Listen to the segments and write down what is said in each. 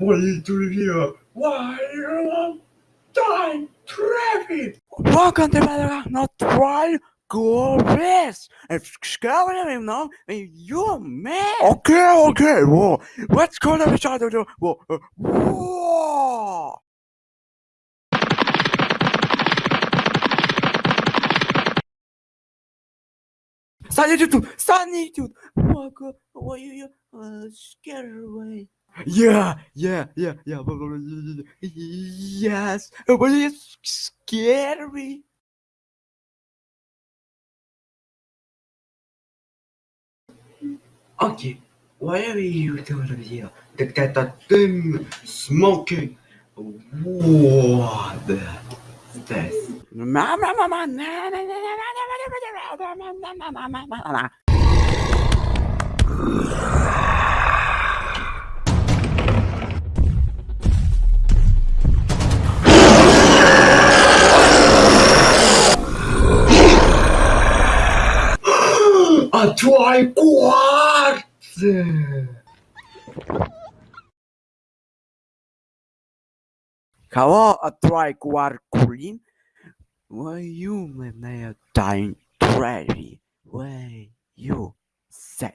Are you doing here? Why are you on time traffic? Welcome to the not try go rest. It's scary, you know. You're mad. Okay, okay. Whoa, let's go to the side of the whoa. uh, Whoa. Solitude, solitude. You you uh, scared away? Yeah, yeah, yeah, yeah. Yes, oh, but it's scary. Okay, why are you doing here? Look at that thing smoking. What the this? A try quad! Hello, a queen. Why you may may dying treasury? Why you said?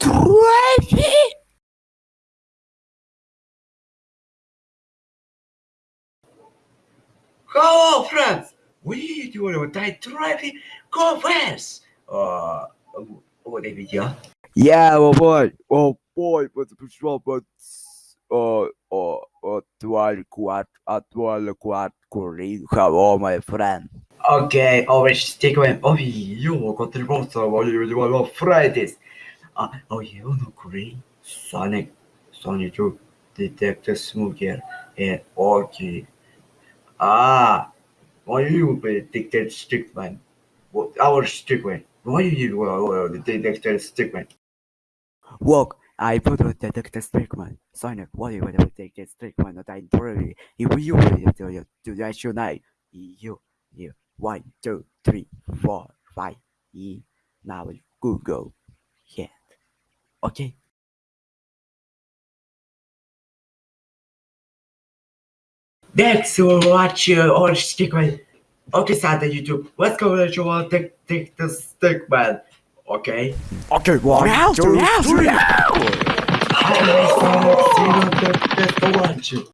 treasury? Hello, friends! What are you doing with that traffic? Go fast! Uh, what a video. Yeah, oh boy, oh boy, but the patrol, but uh, uh, uh, twelve quad, uh, twelve quad, green. Hello, my friend. Okay, always stick with. Oh, you got the monster while you were on Fridays. Uh, oh, you know, green. Sonic, Sonic 2, Detective Smoker, and okay. Ah, why you be Detective Stickman? What, our Stickman. Why you were the Detective Stickman? Look, I put with Detective Stickman. Sonic, what you want to Detective Stickman? Not I really. If you will do you do that tonight. You, you, one, two, three, four, five. E. Now Google. Yeah. Okay. Thanks for watching our Stickman. Okay, sad that YouTube. Let's go let you all take, take the Stickman. Okay? Okay, one, Now, two, now, three. now. Hi, Sonic. See you. Thanks for watching.